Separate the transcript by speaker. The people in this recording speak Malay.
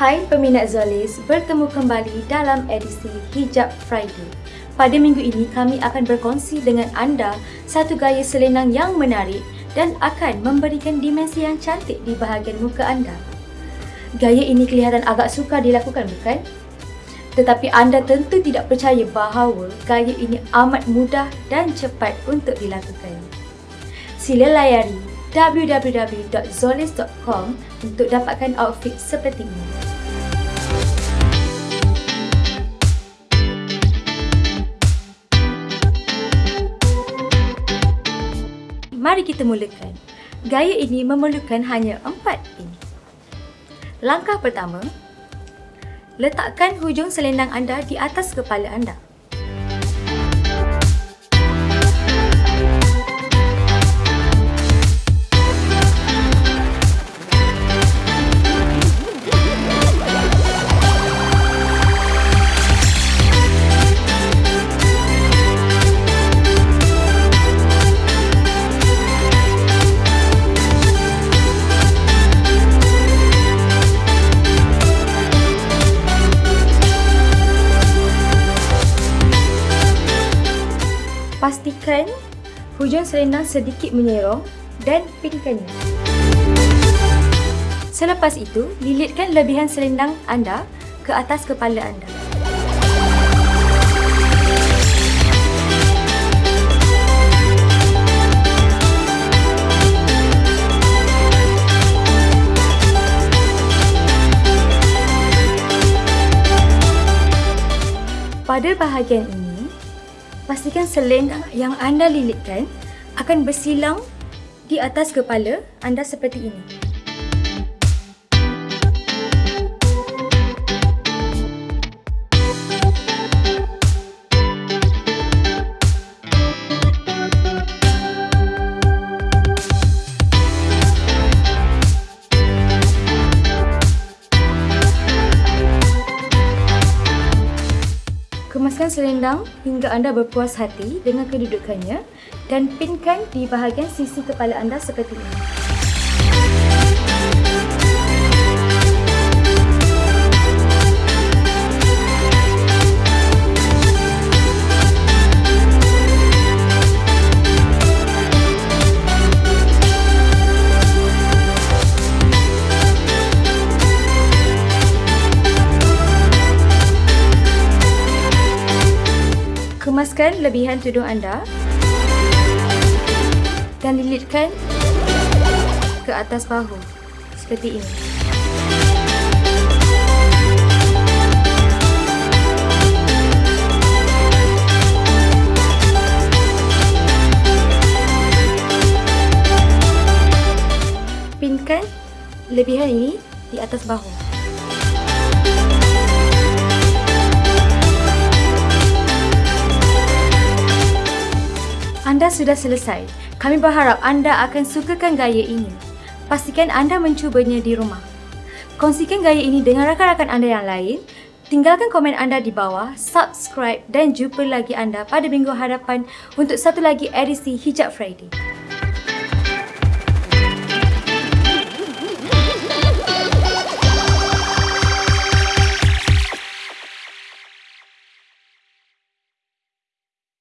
Speaker 1: Hai peminat Zolis, bertemu kembali dalam edisi Hijab Friday. Pada minggu ini kami akan berkongsi dengan anda satu gaya selendang yang menarik dan akan memberikan dimensi yang cantik di bahagian muka anda. Gaya ini kelihatan agak sukar dilakukan bukan? Tetapi anda tentu tidak percaya bahawa gaya ini amat mudah dan cepat untuk dilakukan. Sila layari www.zolis.com untuk dapatkan outfit seperti ini. Mari kita mulakan. Gaya ini memerlukan hanya empat ini. Langkah pertama, letakkan hujung selendang anda di atas kepala anda. Pastikan hujung selendang sedikit menyerong dan pinkannya. Selepas itu, lilitkan lebihan selendang anda ke atas kepala anda. Pada bahagian ini, pastikan selendang yang anda lilitkan akan bersilang di atas kepala anda seperti ini. Kemaskan selendang hingga anda berpuas hati dengan kedudukannya dan pinkan di bahagian sisi kepala anda seperti ini. Kemaskan lebihan tudung anda dan lilitkan ke atas bahu seperti ini. Pinkan lebihan ini di atas bahu. Anda sudah selesai. Kami berharap anda akan sukakan gaya ini. Pastikan anda mencubanya di rumah. Kongsikan gaya ini dengan rakan-rakan anda yang lain. Tinggalkan komen anda di bawah, subscribe dan jumpa lagi anda pada minggu hadapan untuk satu lagi edisi Hijab Friday.